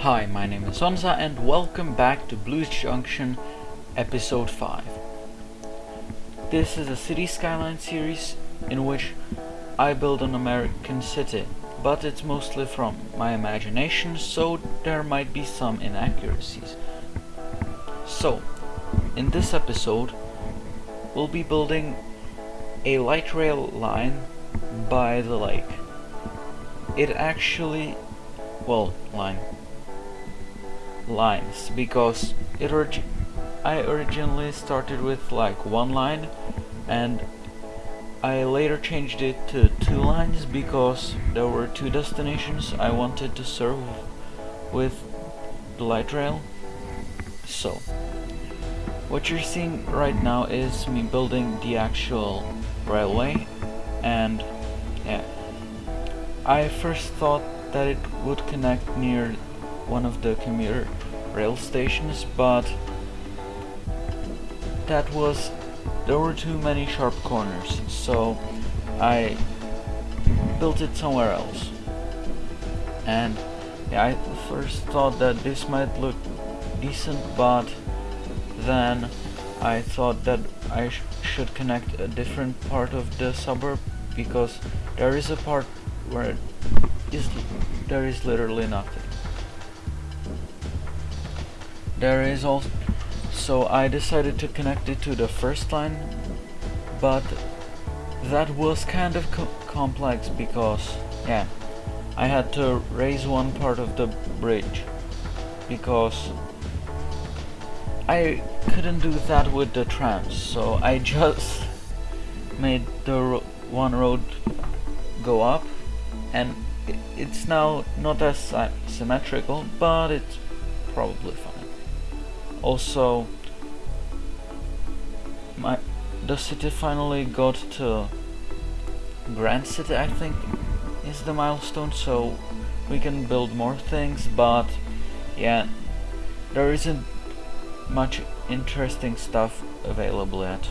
Hi, my name is Onza and welcome back to Blues Junction episode 5. This is a city skyline series in which I build an American city, but it's mostly from my imagination, so there might be some inaccuracies. So, in this episode, we'll be building a light rail line by the lake. It actually, well, line, lines, because it orig I originally started with like one line, and I later changed it to two lines because there were two destinations I wanted to serve with the light rail. So, what you're seeing right now is me building the actual railway and yeah I first thought that it would connect near one of the commuter rail stations but that was there were too many sharp corners so I built it somewhere else and yeah, I first thought that this might look decent but then I thought that I sh should connect a different part of the suburb because there is a part where is there is literally nothing. There is also so I decided to connect it to the first line but that was kind of co complex because yeah I had to raise one part of the bridge because I couldn't do that with the trams, so I just made the ro one road go up, and it's now not as symmetrical, but it's probably fine. Also, my the city finally got to Grand City, I think, is the milestone, so we can build more things, but yeah, there isn't much interesting stuff available yet.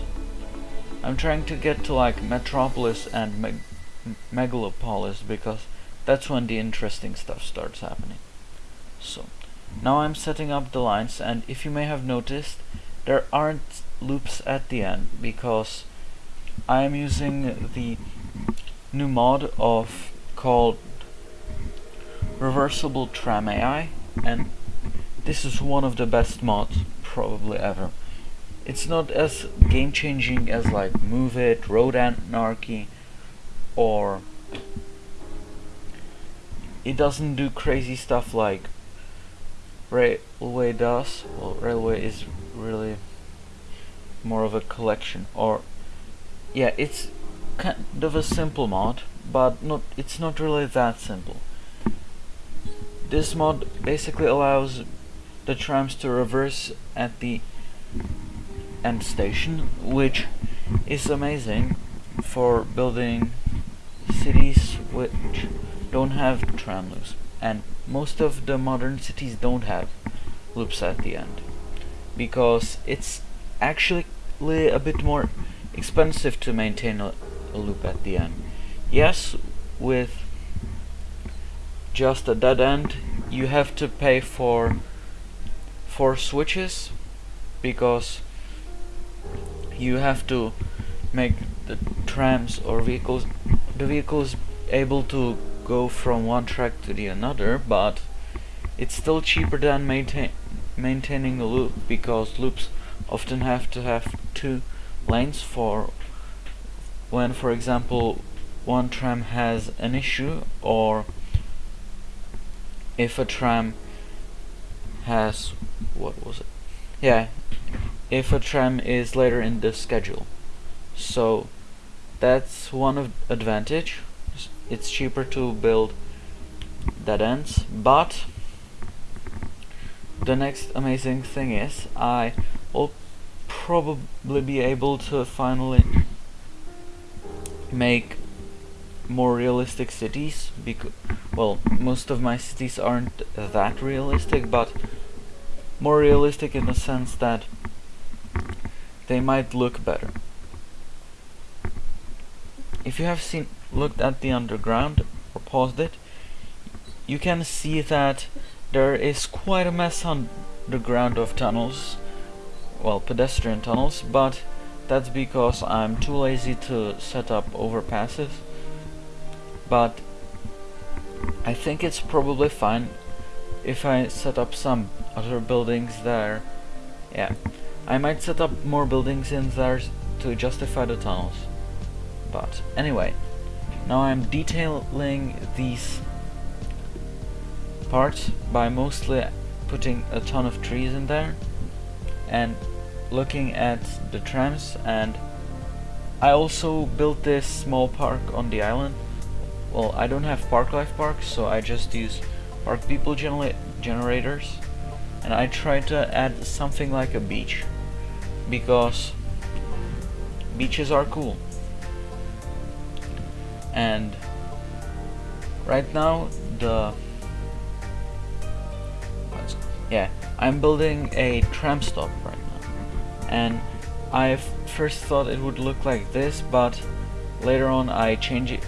I'm trying to get to like Metropolis and Meg Megalopolis because that's when the interesting stuff starts happening. Now I'm setting up the lines and if you may have noticed, there aren't loops at the end because I am using the new mod of called Reversible Tram AI and this is one of the best mods probably ever. It's not as game-changing as like Move It, Road Anarchy, or it doesn't do crazy stuff like Railway does. Well, Railway is really more of a collection, or yeah, it's kind of a simple mod, but not it's not really that simple. This mod basically allows the trams to reverse at the end station, which is amazing for building cities which don't have tram loops. And most of the modern cities don't have loops at the end. Because it's actually a bit more expensive to maintain a, a loop at the end. Yes, with just a dead end, you have to pay for for switches because you have to make the trams or vehicles the vehicles able to go from one track to the another but it's still cheaper than maintain maintaining a loop because loops often have to have two lanes for when for example one tram has an issue or if a tram has what was it? Yeah if a tram is later in the schedule. So that's one of advantage it's cheaper to build dead ends but the next amazing thing is I will probably be able to finally make more realistic cities because well most of my cities aren't that realistic but more realistic in the sense that they might look better. If you have seen looked at the underground or paused it, you can see that there is quite a mess on the ground of tunnels, well pedestrian tunnels, but that's because I'm too lazy to set up overpasses. But I think it's probably fine if I set up some other buildings there. Yeah, I might set up more buildings in there to justify the tunnels. But anyway, now I'm detailing these parts by mostly putting a ton of trees in there and looking at the trams and I also built this small park on the island. Well I don't have park life parks so I just use park people genera generators and I try to add something like a beach because beaches are cool and right now the yeah I'm building a tram stop right now. And I first thought it would look like this but later on I change it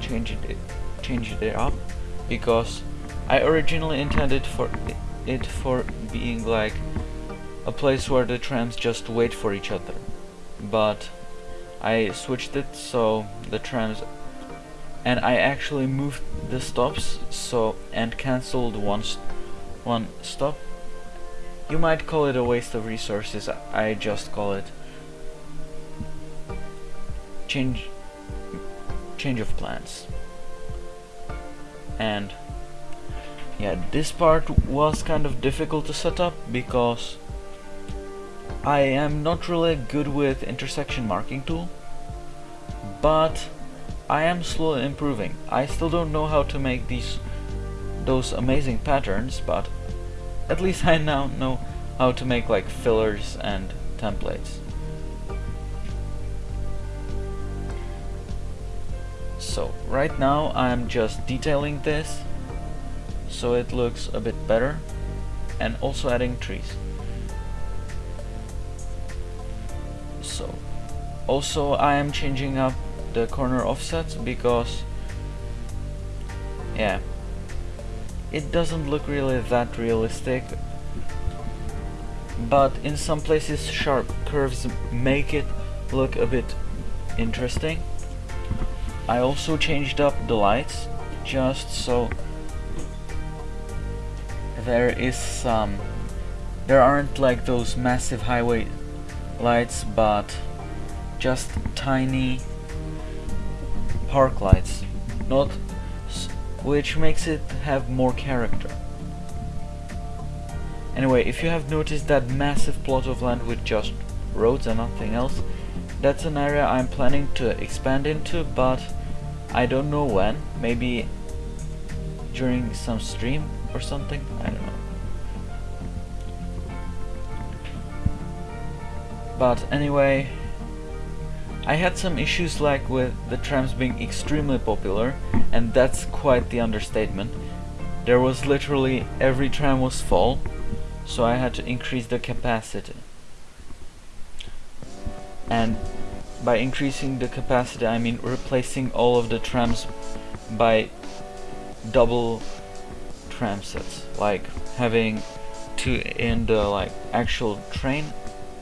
changed it changed it up because I originally intended for it for being like a place where the trams just wait for each other. But I switched it so the trams and I actually moved the stops so and cancelled one st one stop. You might call it a waste of resources I just call it. Change change of plans. And yeah this part was kind of difficult to set up because I am not really good with intersection marking tool but I am slowly improving. I still don't know how to make these those amazing patterns but at least I now know how to make like fillers and templates. So right now I'm just detailing this so it looks a bit better and also adding trees. So also I am changing up the corner offsets because yeah it doesn't look really that realistic but in some places sharp curves make it look a bit interesting. I also changed up the lights just so there is some there aren't like those massive highway lights but just tiny park lights not which makes it have more character. Anyway if you have noticed that massive plot of land with just roads and nothing else that's an area I'm planning to expand into but I don't know when, maybe during some stream or something, I don't know. But anyway, I had some issues like with the trams being extremely popular, and that's quite the understatement. There was literally every tram was full, so I had to increase the capacity. And by increasing the capacity, I mean replacing all of the trams by double tram sets, like having two in the like actual train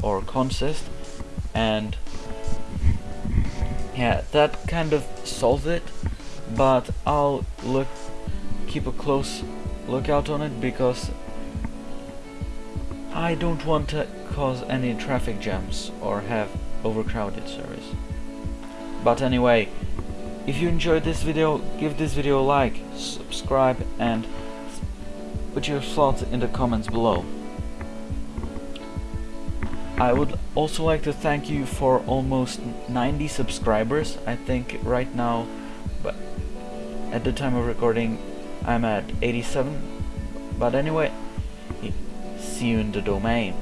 or consist, and yeah, that kind of solves it. But I'll look, keep a close lookout on it because I don't want to cause any traffic jams or have overcrowded service. But anyway, if you enjoyed this video, give this video a like, subscribe and put your thoughts in the comments below. I would also like to thank you for almost 90 subscribers. I think right now, but at the time of recording, I'm at 87. But anyway, see you in the domain.